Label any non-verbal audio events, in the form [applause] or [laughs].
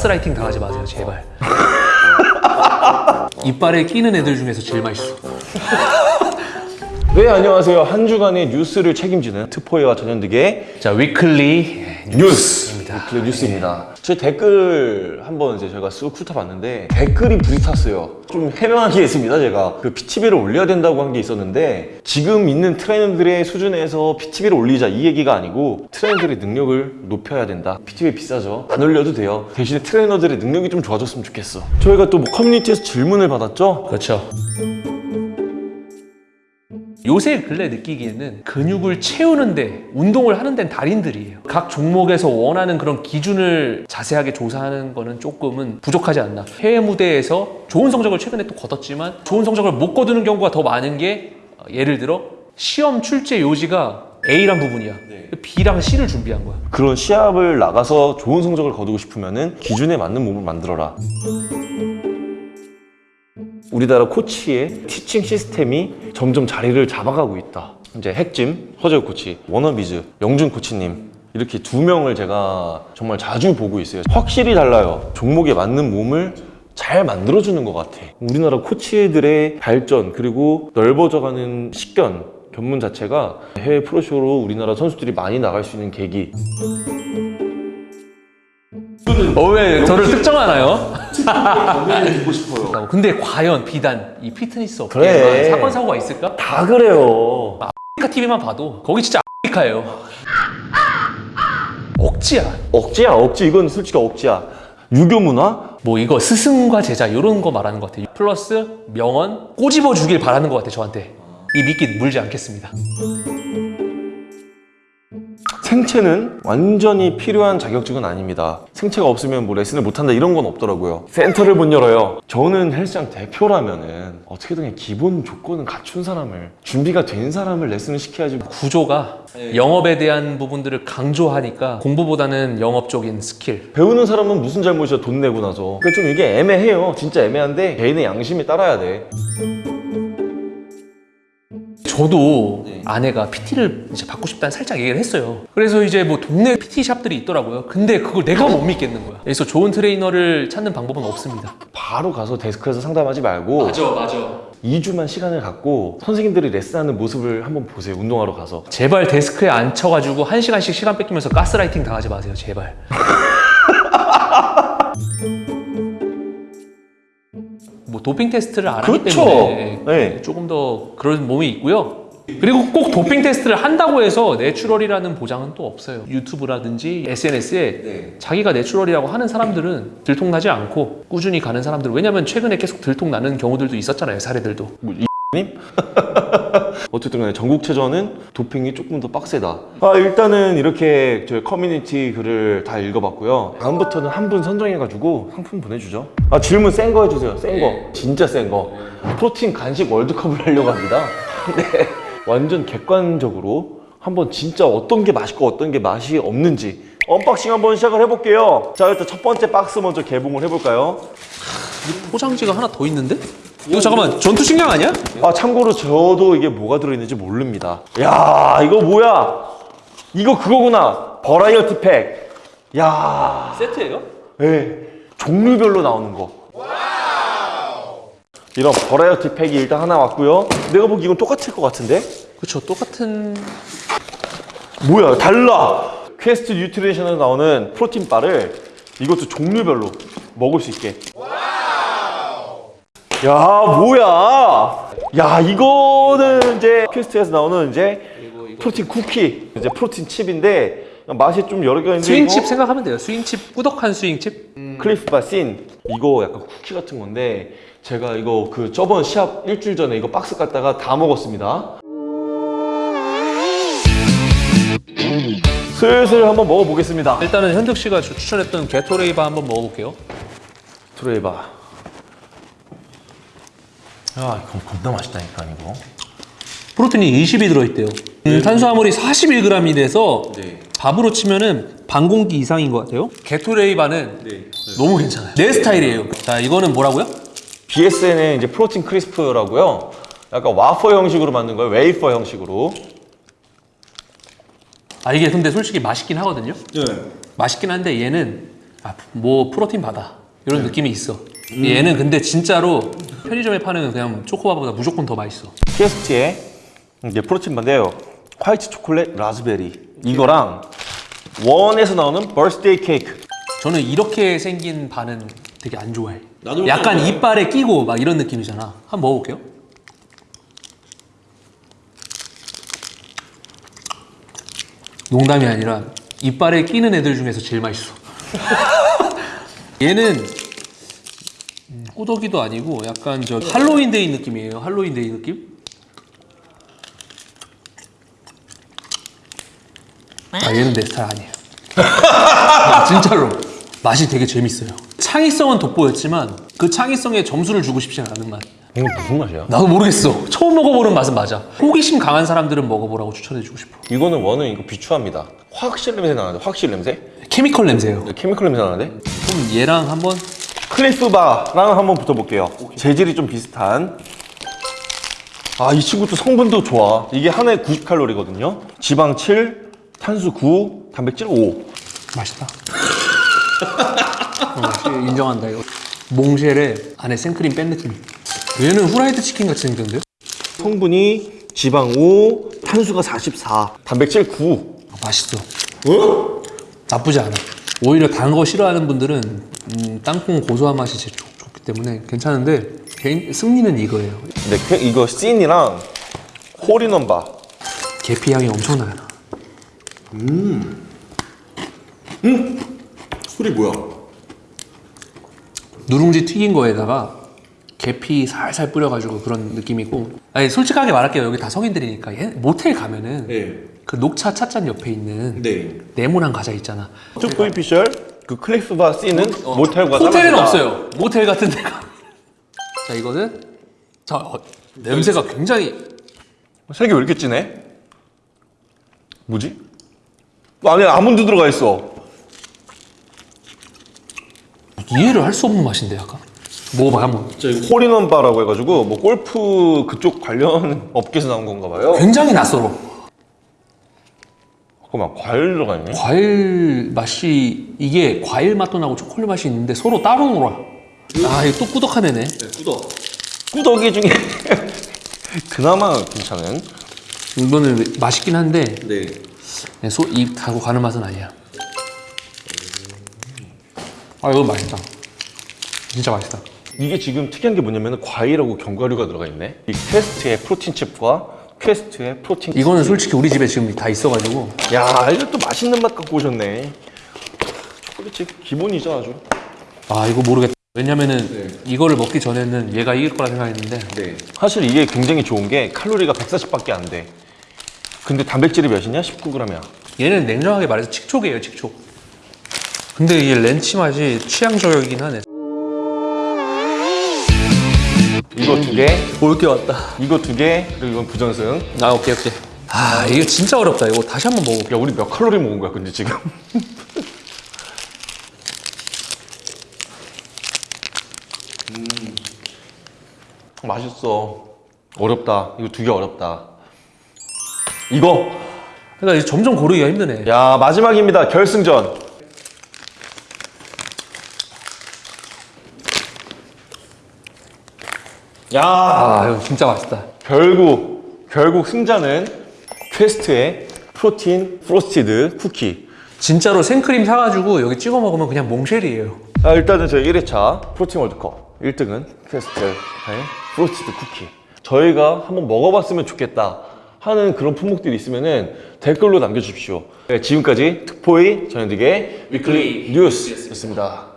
가스라이팅 당하지 마세요 제발. [laughs] 이빨에 끼는 애들 중에서 제일 맛있어 [laughs] 네 안녕하세요. 한 주간의 뉴스를 책임지는 트포에와 전현득의 자 weekly 뉴스입니다. 네, 뉴스입니다. 제 댓글 한번 이제 제가 쓱 훑어봤는데 댓글이 불탔어요. 좀 해명한 게 있습니다 제가. 그 PT비를 올려야 된다고 한 게 있었는데 지금 있는 트레이너들의 수준에서 PT비를 올리자 이 얘기가 아니고 트레이너들의 능력을 높여야 된다. PT비 비싸죠? 안 올려도 돼요. 대신에 트레이너들의 능력이 좀 좋아졌으면 좋겠어. 저희가 또 뭐 커뮤니티에서 질문을 받았죠? 그렇죠 요새 근래 느끼기에는 근육을 채우는데 운동을 하는 데는 달인들이에요. 각 종목에서 원하는 그런 기준을 자세하게 조사하는 거는 조금은 부족하지 않나. 해외 무대에서 좋은 성적을 최근에 또 거뒀지만 좋은 성적을 못 거두는 경우가 더 많은 게 어, 예를 들어 시험 출제 요지가 A란 부분이야. B랑 C를 준비한 거야. 그런 시합을 나가서 좋은 성적을 거두고 싶으면 기준에 맞는 몸을 만들어라 우리나라 코치의 티칭 시스템이 점점 자리를 잡아가고 있다. 이제 핵짐, 허재욱 코치, 워너비즈, 영준 코치님 이렇게 두 명을 제가 정말 자주 보고 있어요. 확실히 달라요. 종목에 맞는 몸을 잘 만들어주는 것 같아. 우리나라 코치들의 발전 그리고 넓어져가는 식견 견문 자체가 해외 프로쇼로 우리나라 선수들이 많이 나갈 수 있는 계기 어 왜 저를 특정하나요? 듣고 싶어요. 근데 과연 비단 이 피트니스 그래. 업계에만 사건 사고가 있을까? 다 그래요. 아프리카 TV만 봐도 거기 진짜 아프리카예요. 억지야. 억지야 억지. 이건 솔직히 억지야. 유교 문화? 뭐 이거 스승과 제자 이런 거 말하는 것 같아요. 플러스 명언 꼬집어 주길 바라는 것 같아요 저한테. 이 미끼 물지 않겠습니다 생체는 완전히 필요한 자격증은 아닙니다. 생체가 없으면 뭐 레슨을 못한다 이런 건 없더라고요. 센터를 못 열어요. 저는 헬스장 대표라면 은 어떻게든 기본 조건은 갖춘 사람을 준비가 된 사람을 레슨을 시켜야지. 구조가 영업에 대한 부분들을 강조하니까 공부보다는 영업적인 스킬. 배우는 사람은 무슨 잘못이야? 돈 내고 나서. 그러니까 좀 이게 애매해요. 진짜 애매한데 개인의 양심에 따라야 돼 저도 아내가 PT를 이제 받고 싶다는 살짝 얘기를 했어요. 그래서 이제 뭐 동네 PT 샵들이 있더라고요. 근데 그걸 내가 못 믿겠는 거야. 그래서 좋은 트레이너를 찾는 방법은 없습니다. 바로 가서 데스크에서 상담하지 말고 맞아. 2주만 시간을 갖고 선생님들이 레슨하는 모습을 한번 보세요 운동하러 가서 제발 데스크에 앉혀가지고 한 시간씩 시간 뺏기면서 가스라이팅 당하지 마세요. 제발. 뭐 도핑 테스트를 안 하기 그쵸. 때문에 네. 조금 더 그런 몸이 있고요. 그리고 꼭 도핑 테스트를 한다고 해서 natural이라는 보장은 또 없어요. 유튜브라든지 SNS에 자기가 natural이라고 하는 사람들은 들통나지 않고 꾸준히 가는 사람들 왜냐면 최근에 계속 들통나는 경우들도 있었잖아요. 사례들도. 님? [laughs] 어쨌든 간에 전국체전은 도핑이 조금 더 빡세다. 아 일단은 이렇게 저희 커뮤니티 글을 다 읽어봤고요. 다음부터는 한 분 선정해가지고 상품 보내주죠. 아 질문 센 거 해주세요. 센거. 진짜 센거. 프로틴 간식 월드컵을 하려고 합니다. [laughs] 네. 완전 객관적으로 한번 진짜 어떤 게 맛있고 어떤 게 맛이 없는지 unboxing 한번 시작을 해볼게요. 자 일단 첫 번째 박스 먼저 개봉을 해볼까요? 포장지가 하나 더 있는데? 이거 잠깐만 전투 식량 아니야? 아 참고로 저도 이게 뭐가 들어있는지 모릅니다. 야 이거 뭐야? 이거 그거구나. variety pack야. 세트예요? 예, 종류별로 나오는 거. 이런 variety pack이 일단 하나 왔고요. 내가 보기 이건 똑같을 것 같은데? 그쵸 똑같은. 뭐야 달라. 퀘스트 뉴트리션에서 나오는 protein bar를 이것도 종류별로 먹을 수 있게 야 뭐야? 야 이거는 이제 퀘스트에서 나오는 이제 protein cookie. 이제 protein chip인데 맛이 좀 여러 개가 있는데 스윙칩 생각하면 돼요. 스윙칩 꾸덕한 스윙칩. 클리프 바신 이거 약간 쿠키 같은 건데 제가 이거 그 저번 시합 일주일 전에 이거 박스 갖다가 다 먹었습니다. 슬슬 한번 먹어보겠습니다. 일단은 현득 씨가 주- 추천했던 게토레이바 한번 먹어볼게요. 게토레이바 야 이거 겁나 맛있다니까 이거. 프로틴이 20이 들어있대요. 음, 탄수화물이 41g이 돼서 네. 밥으로 치면은 반 공기 이상인 것 같아요. 게토레이바는 너무 괜찮아요. 내 스타일이에요. 자 이거는 뭐라고요? BSN의 이제 protein crisp라고요. 약간 와퍼 형식으로 만든 거예요. wafer 형식으로. 아 이게 근데 솔직히 맛있긴 하거든요. 네. 맛있긴 한데 얘는 아, 뭐 protein bar다 이런 느낌이 있어. 얘는 근데 진짜로 편의점에 파는 그냥 초코바보다 무조건 더 맛있어. 퀘스트에 이제 protein bar인데요. white chocolate raspberry 이거랑 원에서 나오는 birthday cake. 저는 이렇게 생긴 바는 되게 안 좋아해. 나도 약간 그렇게 이빨에 끼고 막 이런 느낌이잖아. 한번 먹어볼게요. 농담이 아니라 이빨에 끼는 애들 중에서 제일 맛있어. [laughs] 얘는 음, 꾸덕이도 아니고 약간 저 할로윈데이 느낌이에요. 할로윈데이 느낌? 아 얘는 내 스타일 아니에요. 아, 진짜로 맛이 되게 재밌어요. 창의성은 돋보였지만 그 창의성에 점수를 주고 싶지 않은 맛. 이거 무슨 맛이야? 나도 모르겠어. 처음 먹어보는 맛은 맞아. 호기심 강한 사람들은 먹어보라고 추천해주고 싶어. 이거는 원은 이거 비추합니다. 화학실 냄새 나는데 화학실 냄새? 케미컬 냄새예요. 케미컬 냄새 나는데? 그럼 얘랑 한번 클리프바랑 한번 붙어볼게요. 재질이 좀 비슷한. 아, 이 친구 도 성분도 좋아. 이게 하나에 90칼로리거든요. 지방 7, 탄수 9, 단백질 5. 맛있다. 어, 인정한다 이거. 몽쉘에 안에 생크림 뺀 느낌. 얘는 후라이드 치킨 같이 생겼는데? 성분이 지방 5, 탄수가 44, 단백질 9. 아, 맛있어. 나쁘지 않아. 오히려 단 거 싫어하는 분들은 음, 땅콩 고소한 맛이 제일 좋, 좋기 때문에 괜찮은데 개인 승리는 이거예요. 근데 그- 이거 씬이랑 홀인원바. 계피 향이 엄청나요. 술이 뭐야? 누룽지 튀긴 거에다가 계피 살살 뿌려가지고 그런 느낌이고 아니 솔직하게 말할게요 여기 다 성인들이니까 얘- 모텔 가면은 네. 그 녹차 찻잔 옆에 있는 네. 네모난 과자 있잖아 투포이 피셜 그 클리프바 씬은 모텔과 호텔에는 짱합니다. 없어요 모텔 같은 데가 [laughs] 자 이거는 자 어, 냄새가 굉장히 색이 왜 이렇게 진해? 뭐지? 안에 아몬드 들어가 있어. 이해를 할 수 없는 맛인데 약간 먹어봐 한번 홀인원 바라고 해가지고 뭐 골프 그쪽 관련 [laughs] 업계에서 나온 건가 봐요. 굉장히 낯설어 잠깐만 과일 들어가 있네. 과일 맛이 이게 과일 맛도 나고 초콜릿 맛이 있는데 서로 따로 놀아 아 이거 또 꾸덕한 애네 꾸덕이 중에 [laughs] 그나마 괜찮은. 이거는 맛있긴 한데 네. 소 입 가고 가는 맛은 아니야. 아 이거 맛있다. 진짜 맛있다. 이게 지금 특이한 게 뭐냐면 과일하고 견과류가 들어가 있네. 이 퀘스트의 protein chip과 퀘스트의 protein. 이거는 솔직히 우리 집에 지금 다 있어가지고 야 이거 또 맛있는 맛 갖고 오셨네. chocolate chip 기본이죠 아주. 아 이거 모르겠다. 왜냐면은 이거를 먹기 전에는 얘가 이길 거라 생각했는데 네. 사실 이게 굉장히 좋은 게 칼로리가 140밖에 안 돼. 근데 단백질이 몇이냐? 19g이야. 얘는 냉정하게 말해서 칙촉이에요 칙촉. 근데 이게 렌치 맛이 취향 저격이긴 하네. 이거 두 개, 올게 왔다. 이거 두 개, 그리고 이건 부전승. 아 오케이 오케이. 아 이거 진짜 어렵다. 이거 다시 한번 먹어볼게. 야, 우리 몇 칼로리 먹은 거야, 근데 지금? [laughs] 음. 맛있어. 어렵다. 이거 두 개 어렵다. 이거. 그러니까 이제 점점 고르기가 힘드네. 야, 마지막입니다. 결승전. 야, 아 이거 진짜 맛있다. 결국 결국 승자는 퀘스트의 protein frosted cookie. 진짜로 생크림 사가지고 여기 찍어 먹으면 그냥 몽쉘이에요. 아, 일단은 저희 1회차 protein 월드컵 1등은 퀘스트의 frosted cookie. 저희가 한번 먹어봤으면 좋겠다 하는 그런 품목들이 있으면은 댓글로 남겨주십시오. 네, 지금까지 특포의 전현득의 weekly news였습니다.